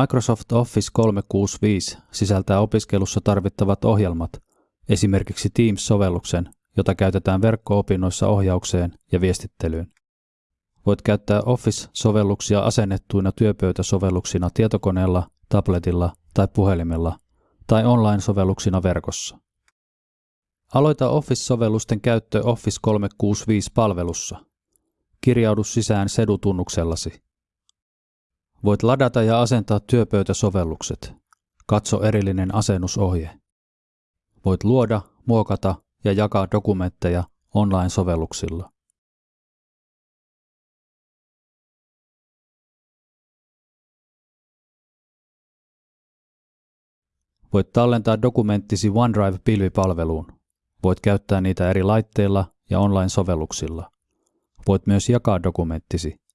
Microsoft Office 365 sisältää opiskelussa tarvittavat ohjelmat, esimerkiksi Teams-sovelluksen, jota käytetään verkko-opinnoissa ohjaukseen ja viestittelyyn. Voit käyttää Office-sovelluksia asennettuina työpöytäsovelluksina tietokoneella, tabletilla tai puhelimella tai online-sovelluksina verkossa. Aloita Office-sovellusten käyttö Office 365-palvelussa. Kirjaudu sisään sedutunnuksellasi. Voit ladata ja asentaa työpöytäsovellukset. Katso erillinen asennusohje. Voit luoda, muokata ja jakaa dokumentteja online-sovelluksilla. Voit tallentaa dokumenttisi OneDrive-pilvipalveluun. Voit käyttää niitä eri laitteilla ja online-sovelluksilla. Voit myös jakaa dokumenttisi